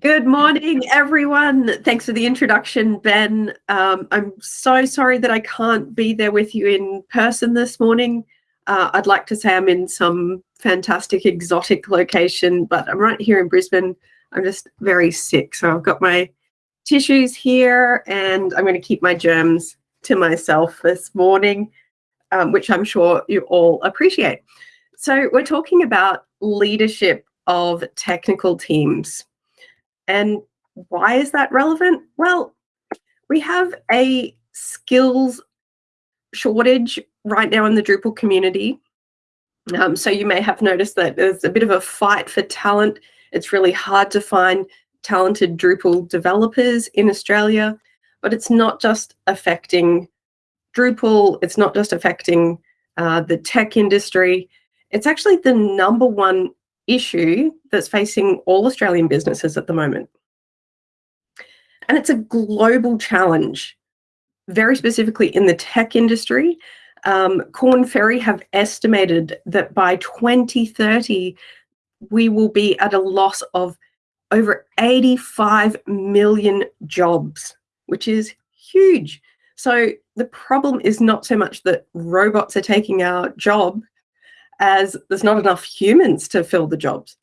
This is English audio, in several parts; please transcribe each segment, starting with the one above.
Good morning, everyone. Thanks for the introduction, Ben. Um, I'm so sorry that I can't be there with you in person this morning. Uh, I'd like to say I'm in some fantastic exotic location, but I'm right here in Brisbane. I'm just very sick. So I've got my tissues here and I'm going to keep my germs to myself this morning, um, which I'm sure you all appreciate. So we're talking about leadership of technical teams. And why is that relevant? Well, we have a skills shortage right now in the Drupal community. Um, so you may have noticed that there's a bit of a fight for talent. It's really hard to find talented Drupal developers in Australia, but it's not just affecting Drupal, it's not just affecting uh, the tech industry. It's actually the number one issue that's facing all Australian businesses at the moment. And it's a global challenge, very specifically in the tech industry. Um, Korn Ferry have estimated that by 2030, we will be at a loss of over 85 million jobs, which is huge. So the problem is not so much that robots are taking our job as there's not enough humans to fill the jobs.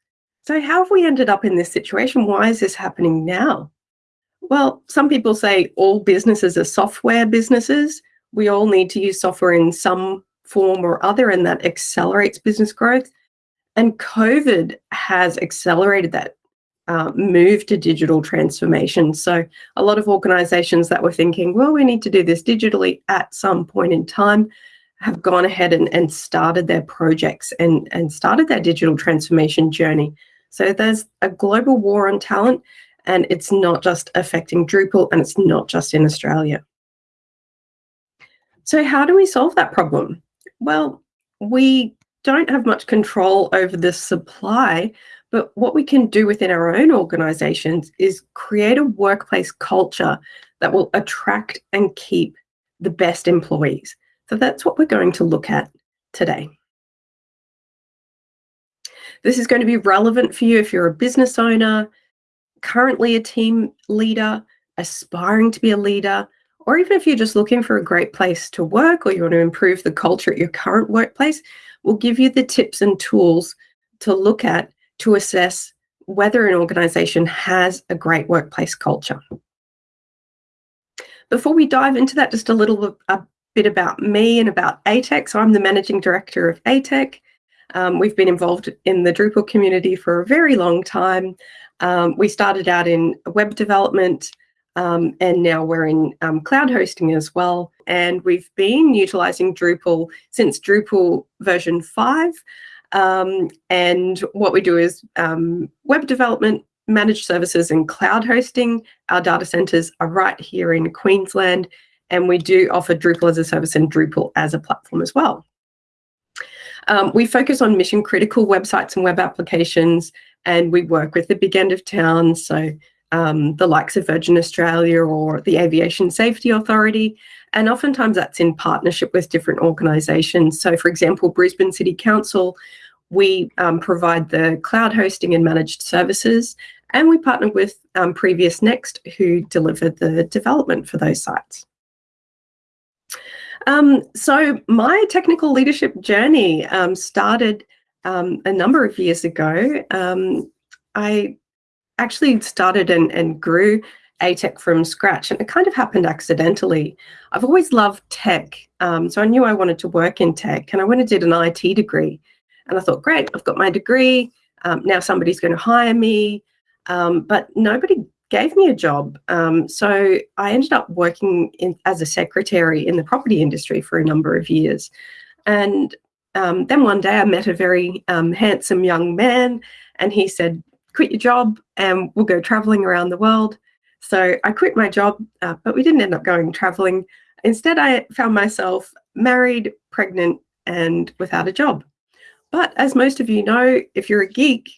So how have we ended up in this situation? Why is this happening now? Well, some people say all businesses are software businesses. We all need to use software in some form or other, and that accelerates business growth. And COVID has accelerated that uh, move to digital transformation. So a lot of organizations that were thinking, well, we need to do this digitally at some point in time have gone ahead and, and started their projects and, and started their digital transformation journey. So there's a global war on talent and it's not just affecting Drupal and it's not just in Australia. So how do we solve that problem? Well, we don't have much control over the supply, but what we can do within our own organizations is create a workplace culture that will attract and keep the best employees. So that's what we're going to look at today. This is going to be relevant for you if you're a business owner, currently a team leader, aspiring to be a leader, or even if you're just looking for a great place to work or you want to improve the culture at your current workplace, we'll give you the tips and tools to look at to assess whether an organization has a great workplace culture. Before we dive into that, just a little a bit about me and about ATEC. So I'm the managing director of ATEC. Um, we've been involved in the Drupal community for a very long time. Um, we started out in web development um, and now we're in um, cloud hosting as well. And we've been utilizing Drupal since Drupal version 5. Um, and what we do is um, web development, managed services and cloud hosting. Our data centers are right here in Queensland and we do offer Drupal as a service and Drupal as a platform as well. Um, we focus on mission critical websites and web applications, and we work with the big end of town, so um, the likes of Virgin Australia or the Aviation Safety Authority. And oftentimes that's in partnership with different organisations. So, for example, Brisbane City Council, we um, provide the cloud hosting and managed services, and we partner with um, PreviousNext, who deliver the development for those sites. Um, so my technical leadership journey um, started um, a number of years ago. Um, I actually started and, and grew ATEC from scratch, and it kind of happened accidentally. I've always loved tech, um, so I knew I wanted to work in tech, and I went and did an IT degree. And I thought, great, I've got my degree. Um, now somebody's going to hire me. but nobody gave me a job. Um, so I ended up working in, as a secretary in the property industry for a number of years. And um, then one day I met a very um, handsome young man and he said, quit your job and we'll go traveling around the world. So I quit my job, uh, but we didn't end up going traveling. Instead, I found myself married, pregnant, and without a job. But as most of you know, if you're a geek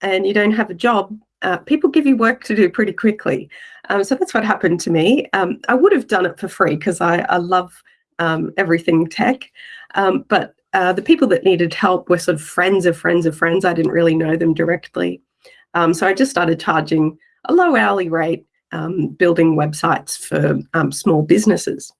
and you don't have a job, uh, people give you work to do pretty quickly. Um, so that's what happened to me. Um, I would have done it for free because I, I, love um, everything tech. Um, but uh, the people that needed help were sort of friends of friends of friends. I didn't really know them directly. Um, so I just started charging a low hourly rate, um, building websites for small businesses.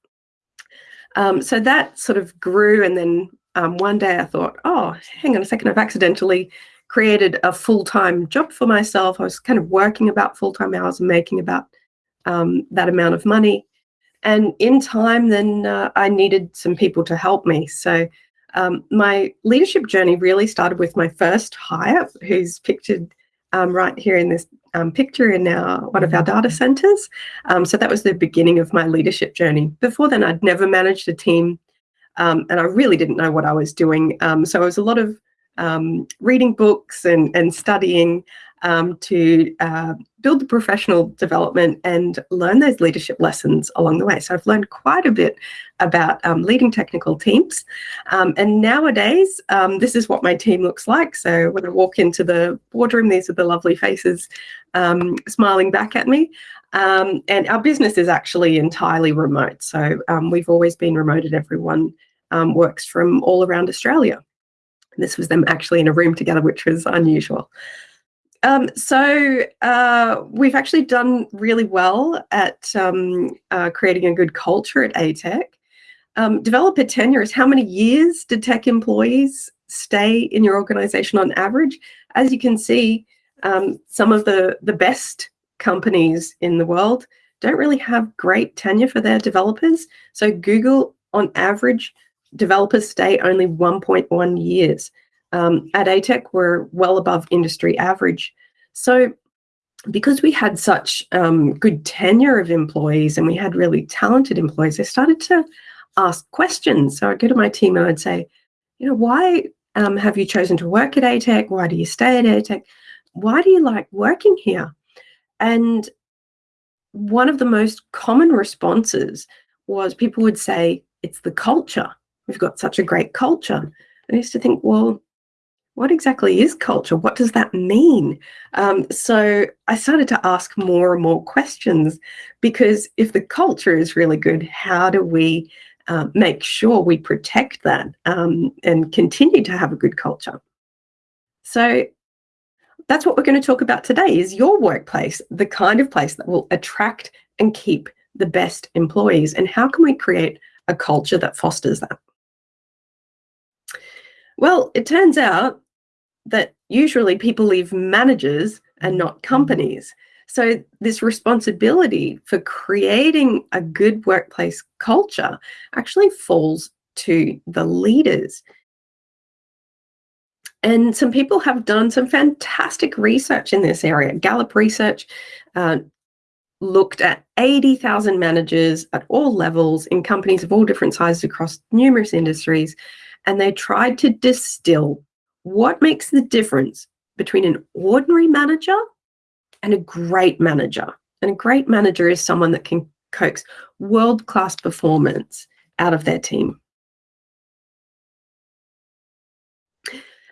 So that sort of grew, and then one day I thought, oh, hang on a second, I've accidentally created a full-time job for myself. I was kind of working about full-time hours and making about um, that amount of money. And in time, then uh, I needed some people to help me. So um, my leadership journey really started with my first hire, who's pictured um, right here in this um, picture in our one of our data mm-hmm. centers. Um, so that was the beginning of my leadership journey. Before then, I'd never managed a team, um, and I really didn't know what I was doing. Um, so it was a lot of um, reading books and, and studying um, to uh, build the professional development and learn those leadership lessons along the way. So I've learned quite a bit about um, leading technical teams. Um, and nowadays, um, this is what my team looks like. So when I walk into the boardroom, these are the lovely faces um, smiling back at me. And our business is actually entirely remote. So we've always been remote and Everyone works from all around Australia. This was them actually in a room together, which was unusual. Um, so uh, we've actually done really well at um, uh, creating a good culture at ATEC. Um, developer tenure is how many years did tech employees stay in your organization on average? As you can see, um, some of the, the best companies in the world don't really have great tenure for their developers. So Google, on average, developers stay only 1.1 years. Um, at ATEC, we're well above industry average. So because we had such um, good tenure of employees and we had really talented employees, I started to ask questions. So I'd go to my team and I'd say, you know, why um, have you chosen to work at ATEC? Why do you stay at ATEC? Why do you like working here? And one of the most common responses was people would say, it's the culture. We've got such a great culture. I used to think, well, what exactly is culture? What does that mean? Um, so I started to ask more and more questions because if the culture is really good, how do we uh, make sure we protect that um, and continue to have a good culture? So that's what we're going to talk about today is your workplace, the kind of place that will attract and keep the best employees and how can we create a culture that fosters that? Well, it turns out that usually people leave managers and not companies. So this responsibility for creating a good workplace culture actually falls to the leaders. And some people have done some fantastic research in this area. Gallup Research uh, looked at 80,000 managers at all levels in companies of all different sizes across numerous industries and they tried to distill what makes the difference between an ordinary manager and a great manager. And a great manager is someone that can coax world-class performance out of their team.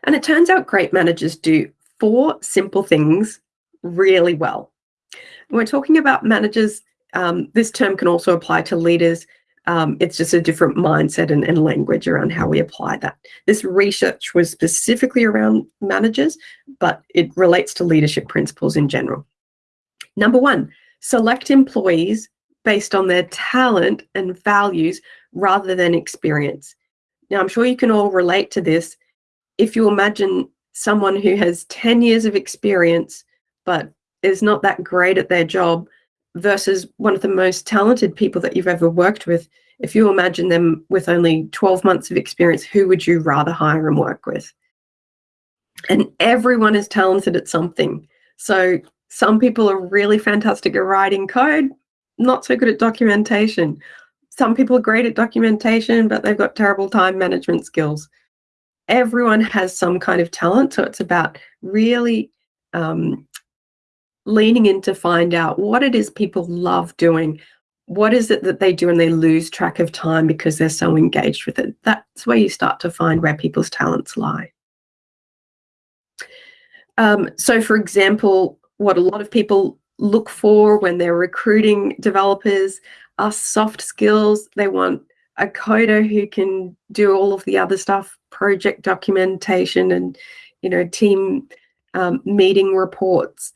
And it turns out great managers do four simple things really well. We're talking about managers, um, this term can also apply to leaders um, it's just a different mindset and, and, language around how we apply that. This research was specifically around managers, but it relates to leadership principles in general. Number one, select employees based on their talent and values rather than experience. Now, I'm sure you can all relate to this. If you imagine someone who has 10 years of experience, but is not that great at their job, versus one of the most talented people that you've ever worked with, if you imagine them with only 12 months of experience, who would you rather hire and work with? And everyone is talented at something. So some people are really fantastic at writing code, not so good at documentation. Some people are great at documentation, but they've got terrible time management skills. Everyone has some kind of talent. So it's about really um, leaning in to find out what it is people love doing. What is it that they do and they lose track of time because they're so engaged with it? That's where you start to find where people's talents lie. Um, so, for example, what a lot of people look for when they're recruiting developers are soft skills. They want a coder who can do all of the other stuff, project documentation and, you know, team um, meeting reports.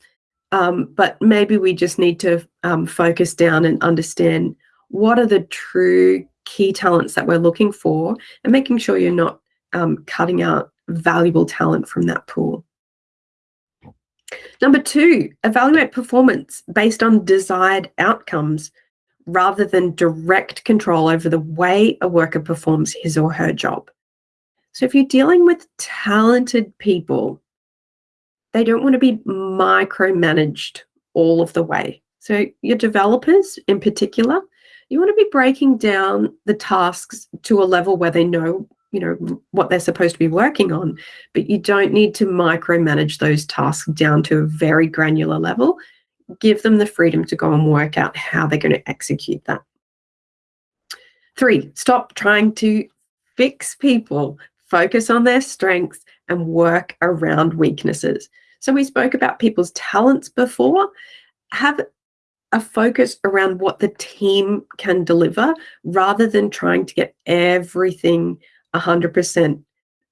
Um, but maybe we just need to um, focus down and understand what are the true key talents that we're looking for and making sure you're not um, cutting out valuable talent from that pool. Number two, evaluate performance based on desired outcomes rather than direct control over the way a worker performs his or her job. So if you're dealing with talented people, they don't want to be micromanaged all of the way. So your developers in particular, you want to be breaking down the tasks to a level where they know you know what they're supposed to be working on but you don't need to micromanage those tasks down to a very granular level. Give them the freedom to go and work out how they're going to execute that. Three stop trying to fix people. Focus on their strengths and work around weaknesses so we spoke about people's talents before have a focus around what the team can deliver rather than trying to get everything 100%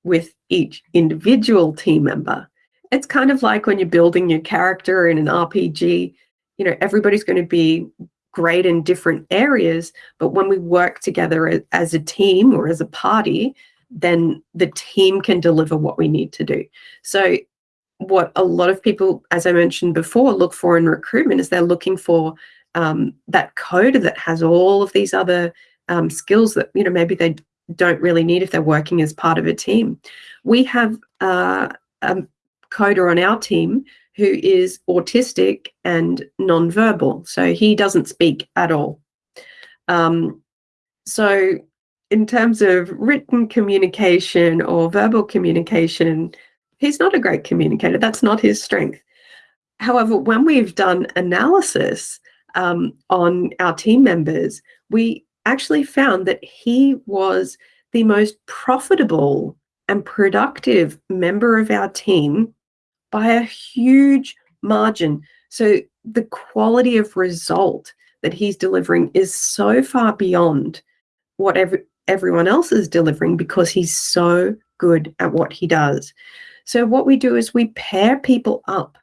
with each individual team member. It's kind of like when you're building your character in an RPG, you know, everybody's going to be great in different areas, but when we work together as a team or as a party, then the team can deliver what we need to do. So what a lot of people, as I mentioned before, look for in recruitment is they're looking for um, that coder that has all of these other um, skills that you know maybe they don't really need if they're working as part of a team. We have uh, a coder on our team who is autistic and nonverbal, so he doesn't speak at all. Um, so in terms of written communication or verbal communication, he's not a great communicator. That's not his strength. However, when we've done analysis um, on our team members, we actually found that he was the most profitable and productive member of our team by a huge margin. So the quality of result that he's delivering is so far beyond what every, everyone else is delivering because he's so good at what he does. So what we do is we pair people up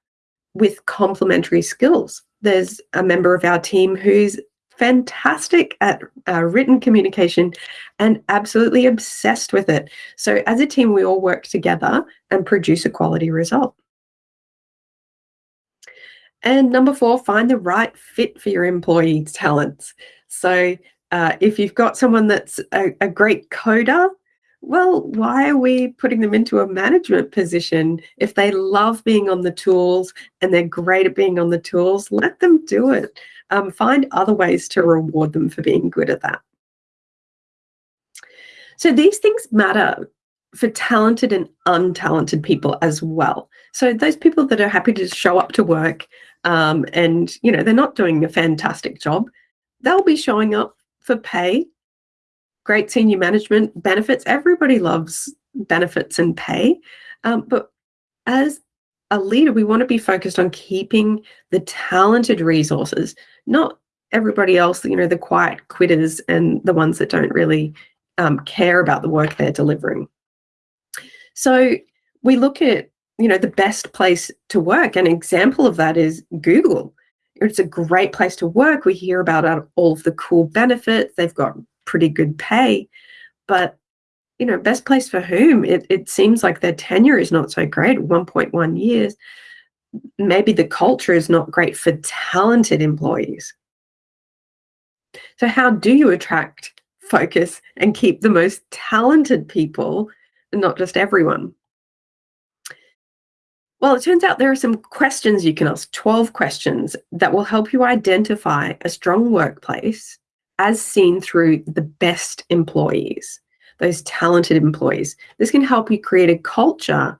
with complementary skills. There's a member of our team who's fantastic at uh, written communication and absolutely obsessed with it. So as a team, we all work together and produce a quality result. And number four, find the right fit for your employee's talents. So uh, if you've got someone that's a, a great coder, well, why are we putting them into a management position? If they love being on the tools and they're great at being on the tools, let them do it. Um, find other ways to reward them for being good at that. So these things matter for talented and untalented people as well. So those people that are happy to show up to work um, and, you know, they're not doing a fantastic job, they'll be showing up for pay great senior management benefits. Everybody loves benefits and pay. Um, but as a leader, we want to be focused on keeping the talented resources, not everybody else, you know, the quiet quitters and the ones that don't really um, care about the work they're delivering. So we look at, you know, the best place to work. An example of that is Google. It's a great place to work. We hear about all of the cool benefits. They've got pretty good pay. But you know, best place for whom? It, it seems like their tenure is not so great, 1.1 years. Maybe the culture is not great for talented employees. So how do you attract, focus, and keep the most talented people, and not just everyone? Well, it turns out there are some questions you can ask, 12 questions that will help you identify a strong workplace as seen through the best employees, those talented employees. This can help you create a culture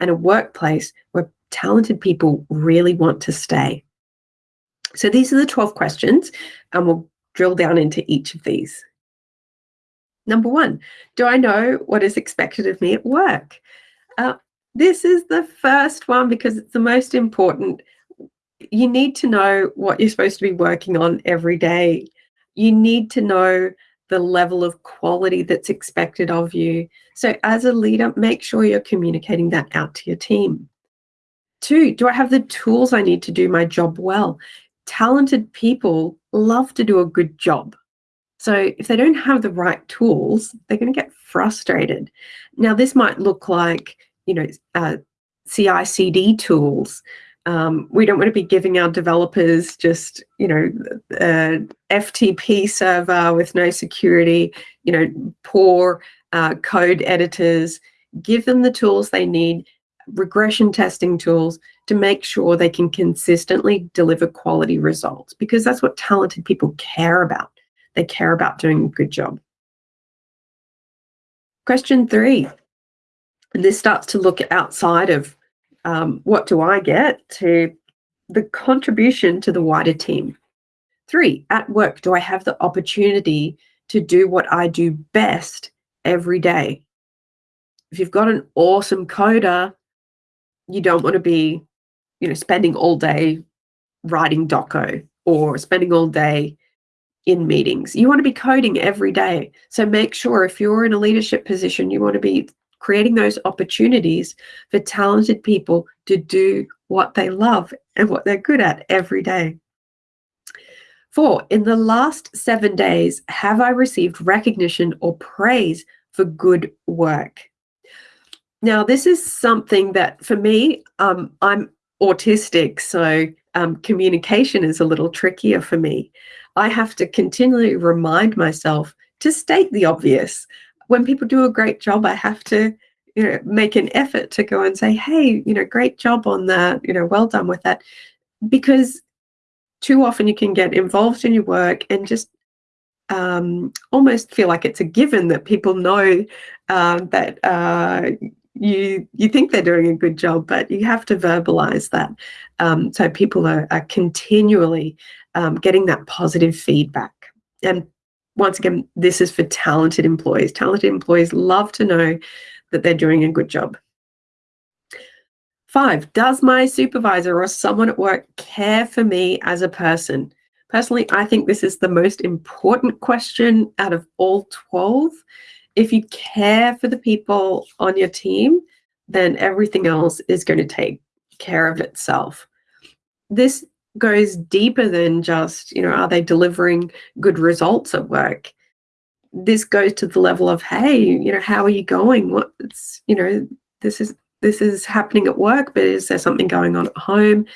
and a workplace where talented people really want to stay. So these are the 12 questions, and we'll drill down into each of these. Number one, do I know what is expected of me at work? Uh, this is the first one because it's the most important. You need to know what you're supposed to be working on every day you need to know the level of quality that's expected of you. So as a leader, make sure you're communicating that out to your team. Two, do I have the tools I need to do my job well? Talented people love to do a good job. So if they don't have the right tools, they're going to get frustrated. Now, this might look like, you know, uh, CI CD tools. Um, we don't want to be giving our developers just, you know, a FTP server with no security, you know, poor uh, code editors. Give them the tools they need, regression testing tools to make sure they can consistently deliver quality results because that's what talented people care about. They care about doing a good job. Question three. And this starts to look outside of um, what do I get to the contribution to the wider team. Three, at work, do I have the opportunity to do what I do best every day? If you've got an awesome coder, you don't want to be, you know, spending all day writing doco or spending all day in meetings. You want to be coding every day. So make sure if you're in a leadership position, you want to be creating those opportunities for talented people to do what they love and what they're good at every day. Four, in the last seven days, have I received recognition or praise for good work? Now, this is something that for me, um, I'm autistic, so um, communication is a little trickier for me. I have to continually remind myself to state the obvious. When people do a great job, I have to you know make an effort to go and say hey you know great job on that you know well done with that because too often you can get involved in your work and just um, almost feel like it's a given that people know um, that uh, you you think they're doing a good job, but you have to verbalize that. Um, so people are, are continually um, getting that positive feedback. And once again, this is for talented employees. Talented employees love to know that they're doing a good job. Five, does my supervisor or someone at work care for me as a person? Personally, I think this is the most important question out of all 12 if you care for the people on your team, then everything else is going to take care of itself. This goes deeper than just, you know, are they delivering good results at work? This goes to the level of, hey, you know, how are you going? What's, you know, this is this is happening at work, but is there something going on at home?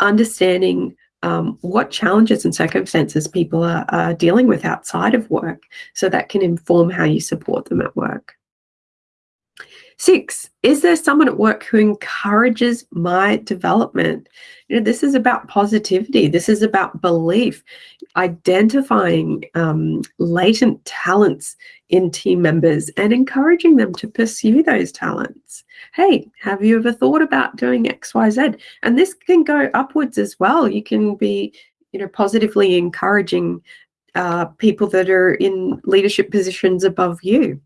Understanding um, what challenges and circumstances people are, are dealing with outside of work so that can inform how you support them at work. Six, is there someone at work who encourages my development? You know, this is about positivity. This is about belief, identifying um, latent talents in team members and encouraging them to pursue those talents. Hey, have you ever thought about doing X, Y, Z? And this can go upwards as well. You can be, you know, positively encouraging uh, people that are in leadership positions above you.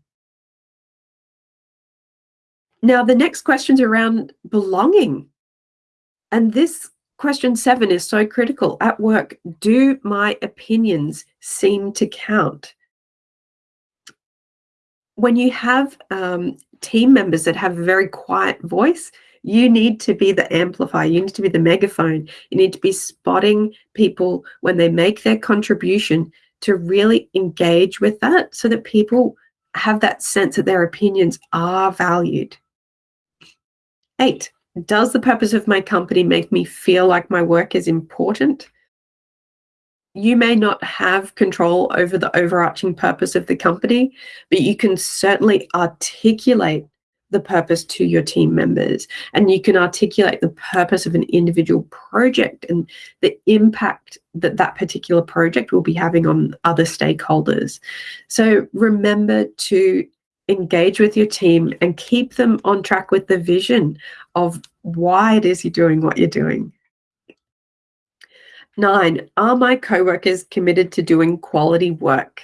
Now, the next question's around belonging. And this question seven is so critical. At work, do my opinions seem to count? When you have um, team members that have a very quiet voice, you need to be the amplifier, you need to be the megaphone, you need to be spotting people when they make their contribution to really engage with that so that people have that sense that their opinions are valued. Eight, does the purpose of my company make me feel like my work is important? You may not have control over the overarching purpose of the company, but you can certainly articulate the purpose to your team members and you can articulate the purpose of an individual project and the impact that that particular project will be having on other stakeholders. So remember to engage with your team and keep them on track with the vision of why it is you're doing what you're doing. Nine, are my coworkers committed to doing quality work?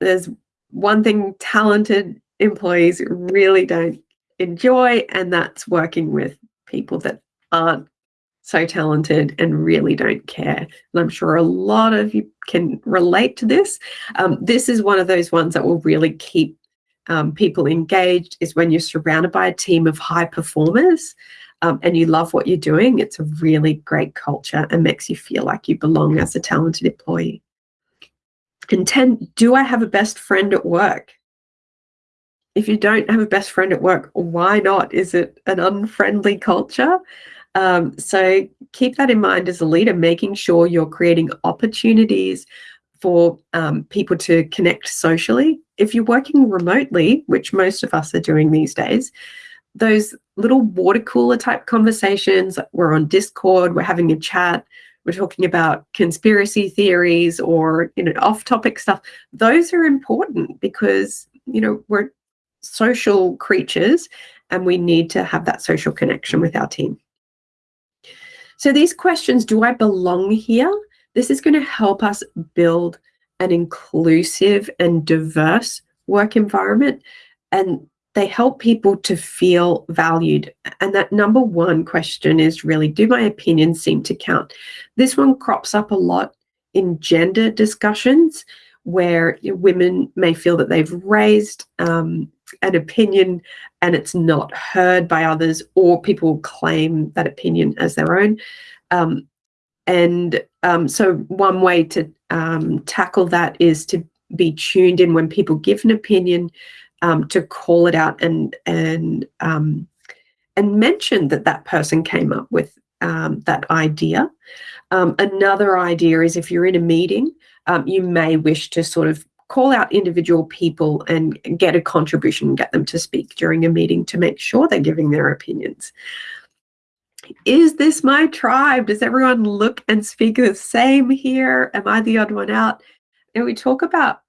There's one thing talented employees really don't enjoy, and that's working with people that aren't so talented and really don't care. And I'm sure a lot of you can relate to this. Um, this is one of those ones that will really keep um, people engaged is when you're surrounded by a team of high performers. um, and you love what you're doing, it's a really great culture and makes you feel like you belong as a talented employee. And 10, do I have a best friend at work? If you don't have a best friend at work, why not? Is it an unfriendly culture? Um, so keep that in mind as a leader, making sure you're creating opportunities for um, people to connect socially. If you're working remotely, which most of us are doing these days, those little water cooler type conversations, we're on Discord, we're having a chat, we're talking about conspiracy theories or you know off-topic stuff those are important because you know we're social creatures and we need to have that social connection with our team. So these questions do i belong here? This is going to help us build an inclusive and diverse work environment and they help people to feel valued. And that number one question is really do my opinions seem to count? This one crops up a lot in gender discussions where women may feel that they've raised um, an opinion and it's not heard by others, or people claim that opinion as their own. Um, and um, so, one way to um, tackle that is to be tuned in when people give an opinion um, to call it out and and um, and mention that that person came up with um, that idea. Um, another idea is if you're in a meeting, um, you may wish to sort of call out individual people and get a contribution, get them to speak during a meeting to make sure they're giving their opinions. Is this my tribe? Does everyone look and speak the same here? Am I the odd one out? And we talk about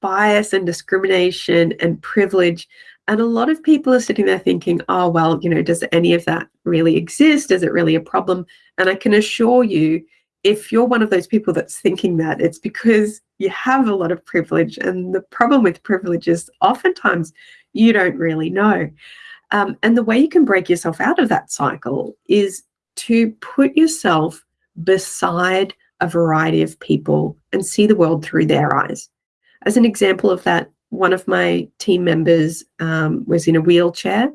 bias and discrimination and privilege. And a lot of people are sitting there thinking, oh, well, you know, does any of that really exist? Is it really a problem? And I can assure you, if you're one of those people that's thinking that, it's because you have a lot of privilege. And the problem with privilege is oftentimes you don't really know. Um, and the way you can break yourself out of that cycle is to put yourself beside a variety of people and see the world through their eyes. As an example of that, one of my team members um, was in a wheelchair.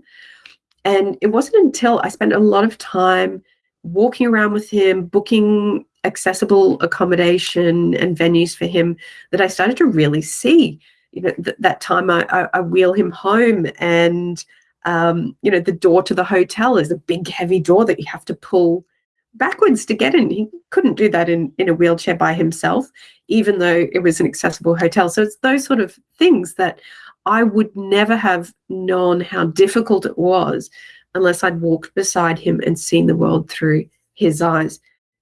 And it wasn't until I spent a lot of time walking around with him, booking accessible accommodation and venues for him, that I started to really see. You know, th- that time I, I, I, wheel him home, and um, you know, the door to the hotel is a big, heavy door that you have to pull backwards to get in. He couldn't do that in, in a wheelchair by himself, even though it was an accessible hotel. So it's those sort of things that I would never have known how difficult it was unless I'd walked beside him and seen the world through his eyes.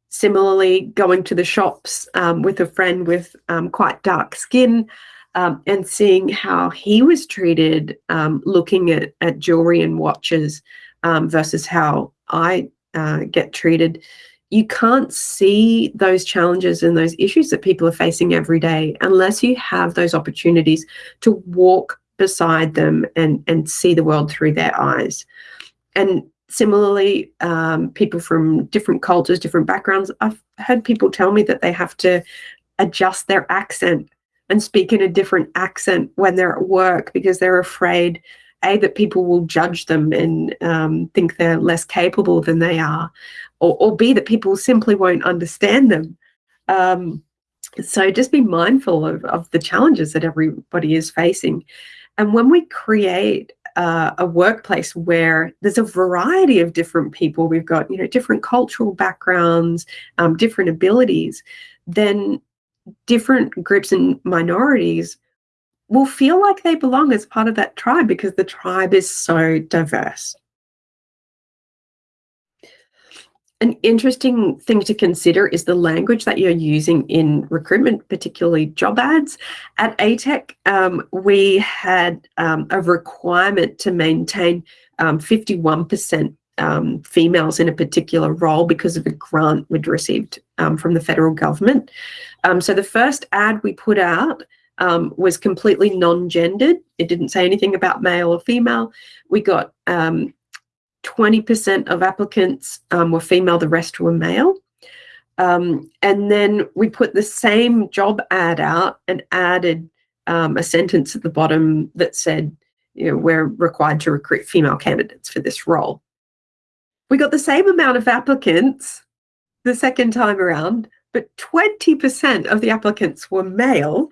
Similarly, going to the shops um, with a friend with um, quite dark skin um, and seeing how he was treated, um, looking at, at jewelry and watches um, versus how I uh, get treated, you can't see those challenges and those issues that people are facing every day unless you have those opportunities to walk beside them and and see the world through their eyes. And similarly, um, people from different cultures, different backgrounds, I've heard people tell me that they have to adjust their accent and speak in a different accent when they're at work because they're afraid a that people will judge them and um, think they're less capable than they are, or, or b that people simply won't understand them. Um, so just be mindful of, of the challenges that everybody is facing. And when we create uh, a workplace where there's a variety of different people, we've got you know different cultural backgrounds, um, different abilities, then different groups and minorities will feel like they belong as part of that tribe because the tribe is so diverse. An interesting thing to consider is the language that you're using in recruitment, particularly job ads. At ATEC, um, we had um, a requirement to maintain 51% um, um, females in a particular role because of a grant we'd received um, from the federal government. Um, so the first ad we put out um, was completely non-gendered. It didn't say anything about male or female. We got 20% um, of applicants um, were female, the rest were male. And then we put the same job ad out and added a sentence at the bottom that said, you know, we're required to recruit female candidates for this role. We got the same amount of applicants the second time around, but 20% of the applicants were male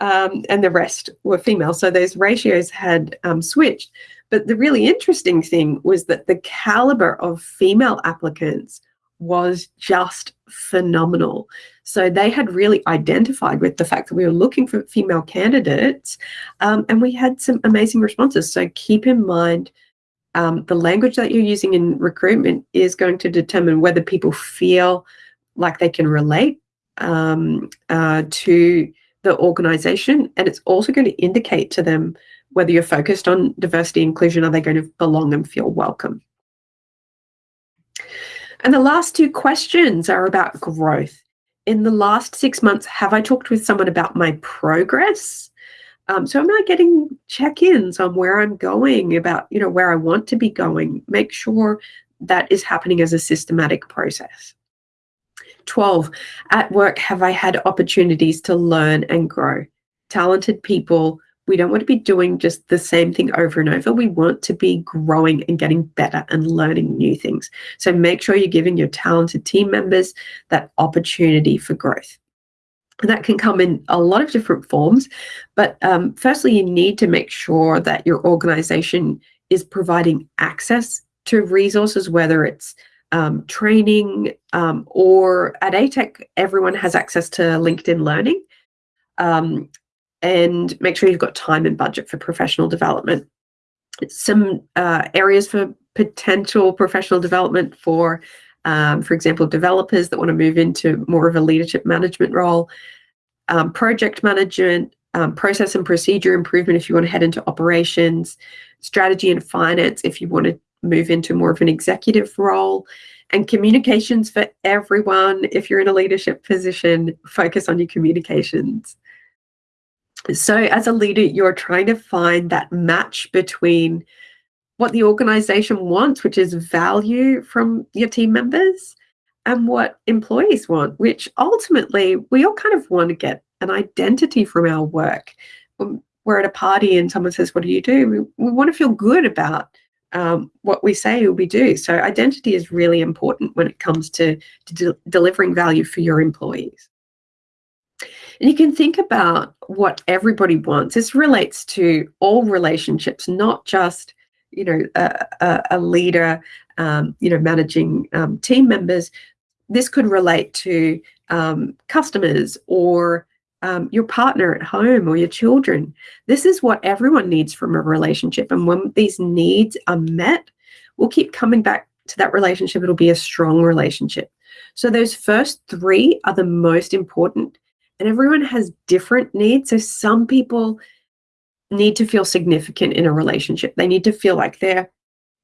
um, and the rest were female. So those ratios had um, switched. But the really interesting thing was that the caliber of female applicants was just phenomenal. So they had really identified with the fact that we were looking for female candidates um, and we had some amazing responses. So keep in mind um, the language that you're using in recruitment is going to determine whether people feel like they can relate um, uh, to the organization. And it's also going to indicate to them whether you're focused on diversity inclusion, are they going to belong and feel welcome? And the last two questions are about growth. In the last six months, have I talked with someone about my progress? Um, so I'm I getting check-ins on where I'm going, about you know where I want to be going? Make sure that is happening as a systematic process. 12, at work, have I had opportunities to learn and grow? Talented people, we don't want to be doing just the same thing over and over. We want to be growing and getting better and learning new things. So make sure you're giving your talented team members that opportunity for growth. That can come in a lot of different forms. But um, firstly, you need to make sure that your organization is providing access to resources, whether it's um, training, um, or at ATEC, everyone has access to LinkedIn Learning. Um, and make sure you've got time and budget for professional development. Some uh, areas for potential professional development for, um, for example, developers that want to move into more of a leadership management role, um, project management, um, process and procedure improvement if you want to head into operations, strategy and finance if you want to move into more of an executive role and communications for everyone. If you're in a leadership position, focus on your communications. So as a leader, you're trying to find that match between what the organization wants, which is value from your team members, and what employees want, which ultimately we all kind of want to get an identity from our work. When we're at a party and someone says, What do you do? We, we want to feel good about um, what we say or we do. So identity is really important when it comes to, to de delivering value for your employees. And you can think about what everybody wants. This relates to all relationships, not just you know a, a, leader, um, you know managing um, team members. This could relate to um, customers or um, your partner at home or your children. This is what everyone needs from a relationship. And when these needs are met, we'll keep coming back to that relationship. It'll be a strong relationship. So those first three are the most important. And everyone has different needs. So some people need to feel significant in a relationship. They need to feel like they're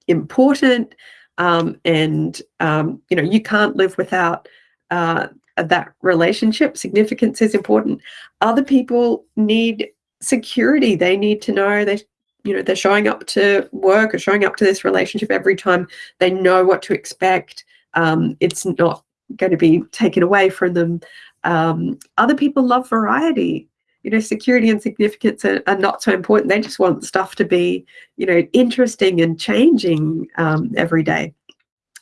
important. Um, and, um, you know, you can't live without uh, that relationship. Significance is important. Other people need security. They need to know they you know they're showing up to work or showing up to this relationship every time they know what to expect um, it's not going to be taken away from them um, other people love variety you know security and significance are, are, not so important they just want stuff to be you know interesting and changing um, every day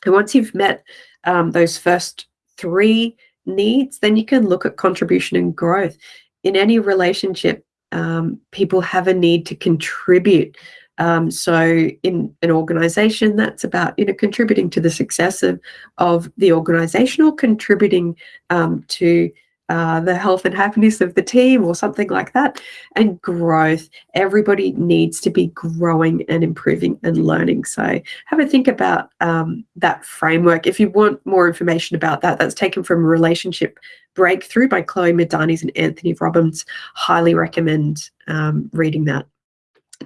and once you've met um, those first three needs, then you can look at contribution and growth. In any relationship, um, people have a need to contribute. Um, so in an organization, that's about you know contributing to the success of, of the organization or contributing um, to uh, the health and happiness of the team or something like that. And growth, everybody needs to be growing and improving and learning. So have a think about um, that framework. If you want more information about that, that's taken from Relationship Breakthrough by Cloe Madanes and Anthony Robbins. Highly recommend um, reading that.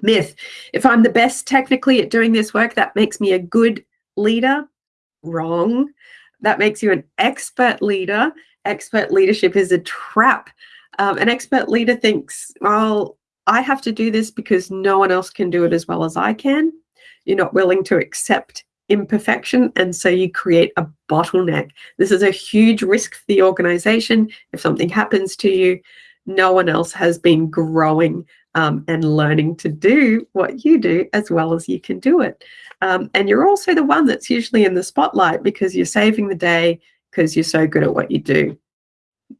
Myth, if I'm the best technically at doing this work, that makes me a good leader. Wrong. That makes you an expert leader expert leadership is a trap. Um, an expert leader thinks, well, I have to do this because no one else can do it as well as I can. You're not willing to accept imperfection, and so you create a bottleneck. This is a huge risk for the organization. If something happens to you, no one else has been growing um, and learning to do what you do as well as you can do it. Um, and you're also the one that's usually in the spotlight because you're saving the day because you're so good at what you do.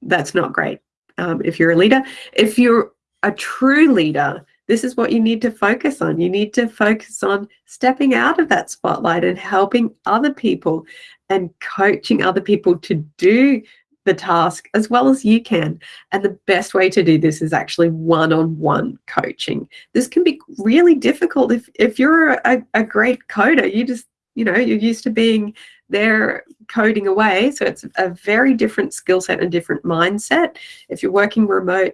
That's not great um, if you're a leader. If you're a true leader, this is what you need to focus on. You need to focus on stepping out of that spotlight and helping other people and coaching other people to do the task as well as you can. And the best way to do this is actually one-on-one coaching. This can be really difficult if, if you're a, a great coder, you just, you know, you're used to being there coding away. So it's a very different skill set and different mindset. If you're working remote,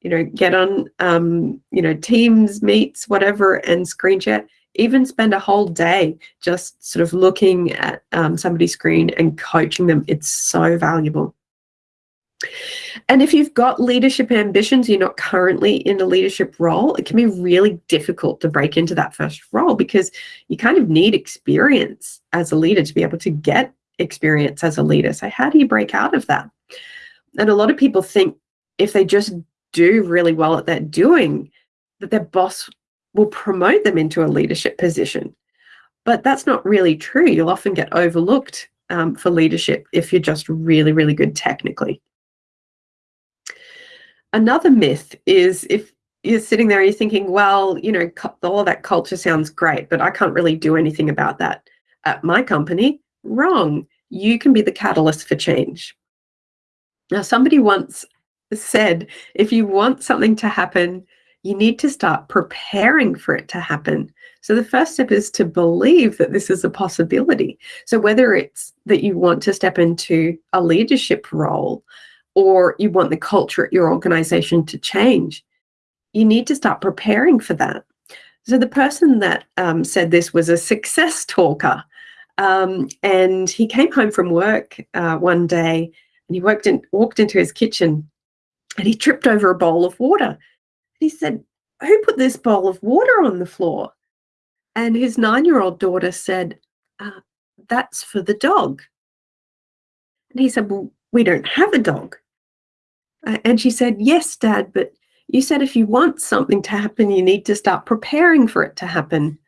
you know, get on, um, you know, Teams, Meets, whatever, and screen chat even spend a whole day just sort of looking at um, somebody's screen and coaching them. It's so valuable. And if you've got leadership ambitions, you're not currently in a leadership role, it can be really difficult to break into that first role because you kind of need experience as a leader to be able to get experience as a leader. So how do you break out of that? And a lot of people think if they just do really well at that doing, that their boss will promote them into a leadership position. But that's not really true. You'll often get overlooked um, for leadership if you're just really, really good technically. Another myth is if you're sitting there, you're thinking, well, you know, all that culture sounds great, but I can't really do anything about that at my company. Wrong. You can be the catalyst for change. Now, somebody once said, if you want something to happen, you need to start preparing for it to happen. So the first step is to believe that this is a possibility. So whether it's that you want to step into a leadership role, or you want the culture at your organization to change, you need to start preparing for that. So the person that um, said this was a success talker. Um, and he came home from work uh, one day and he worked in, walked into his kitchen and he tripped over a bowl of water. He said, who put this bowl of water on the floor? And his nine-year-old daughter said, uh, that's for the dog. And he said, well, we don't have a dog. Uh, and she said, Yes, Dad, but you said if you want something to happen, you need to start preparing for it to happen.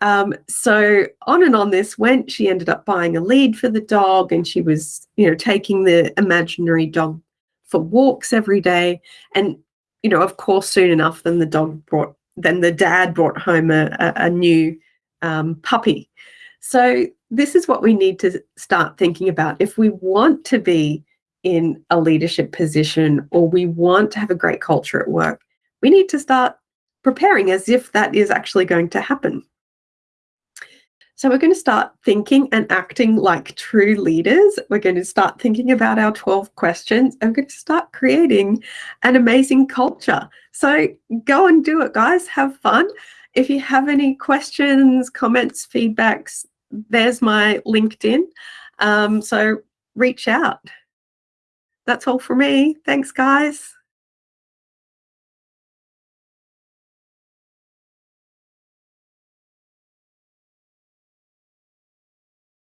Um, so on and on this went. She ended up buying a lead for the dog, and she was, you know, taking the imaginary dog for walks every day. And, you know, of course, soon enough, then the dog brought, then the dad brought home a, a, a new um, puppy. So this is what we need to start thinking about. If we want to be in a leadership position or we want to have a great culture at work, we need to start preparing as if that is actually going to happen. So we're going to start thinking and acting like true leaders. We're going to start thinking about our 12 questions we're going to start creating an amazing culture. So go and do it, guys. Have fun. If you have any questions, comments, feedbacks, there's my LinkedIn. Um, so reach out that's all for me. Thanks, guys.